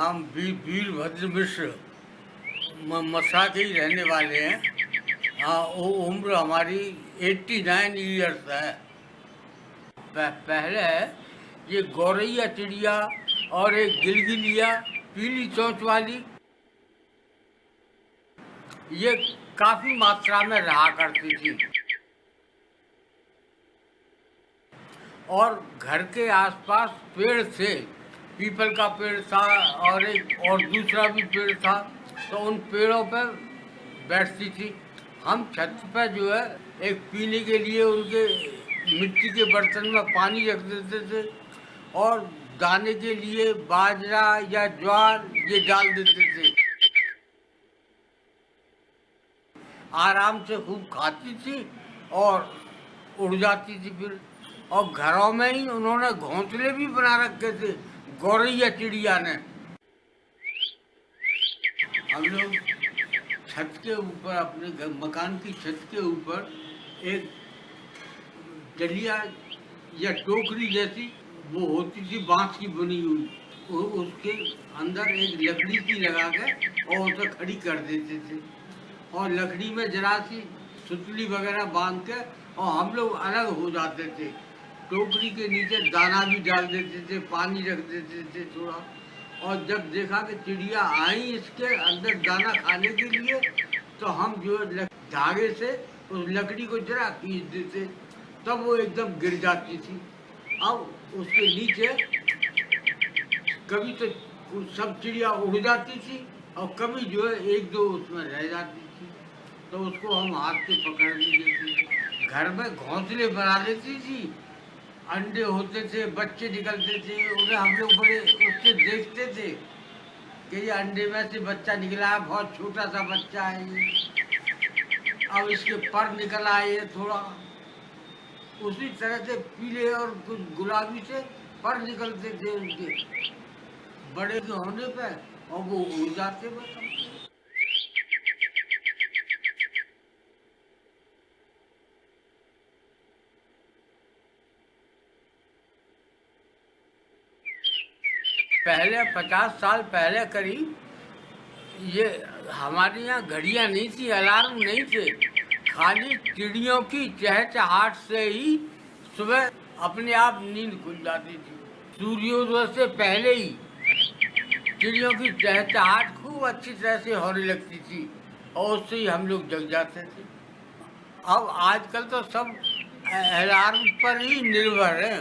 नाम वीरभद्र मिश्र, म- मथुरा के ही रहने वाले हैं। हाँ वो उम्र हमारी 89 ईयर्स है। प- पहले ये गौरैया चिड़िया और एक गिलगिलिया, पीली चोंच वाली। ये काफ़ी मात्रा में रहा करती थी। और घर के आसपास पेड़ थे। पीपल का पेड़ था, और एक और दूसरा भी पेड़ था तो उन पेड़ों पर बैठती थी। हम छत पर जो है, एक पीने के लिए उनके मिट्टी के बर्तन में पानी रख देते थे, और दाने के लिए बाजरा या ज्वार ये डाल देते थे। आराम से खूब खाती थी और उड़ जाती थी फिर। और घरों में ही उन्होंने घोंसले भी बना रखे थे। गौरैया चिड़िया ने। हम लोग छत के ऊपर, अपने मकान की छत के ऊपर एक डलिया या टोकरी जैसी, वो होती थी, बाँस की बनी हुई। उसके अंदर एक लकड़ी की लगा के और उसे खड़ी कर देते थे। और लकड़ी में जरा सी सुतली वगैरह बाँध के और हम लोग अलग हो जाते थे। टोकरी के नीचे दाना भी डाल देते थे, पानी रख देते थे थोड़ा। और जब देखा कि चिड़िया आई इसके अंदर दाना खाने के लिए तो हम जो है धागे से उस लकड़ी को जरा खींच देते। तब वो एकदम गिर जाती थी। अब उसके नीचे कभी तो सब चिड़िया उड़ जाती थी और कभी जो है एक दो उसमें रह जाती थी। तो उसको हम हाथ से पकड़ लेते थे। घर में घोंसले बना लेती थी अंडे होते थे, बच्चे निकलते थे, उन्हें हम लोग बड़े उससे देखते थे कि ये अंडे में से बच्चा निकला है, बहुत छोटा सा बच्चा है ये। अब इसके पर निकल आए ये थोड़ा। उसी तरह से पीले और कुछ गुलाबी से पर निकलते थे उनके। बड़े के होने पर और वो उड़ जाते बस। पहले, पचास साल पहले करीब ये हमारे यहाँ घड़ियाँ नहीं थी, अलार्म नहीं थे। खाली चिड़ियों की चहचहाट से ही सुबह अपने आप नींद खुल जाती थी। सूर्योदय से पहले ही चिड़ियों की चहचहाट खूब अच्छी तरह से होने लगती थी और उससे ही हम लोग जग जाते थे। अब आजकल तो सब अलार्म पर ही निर्भर है।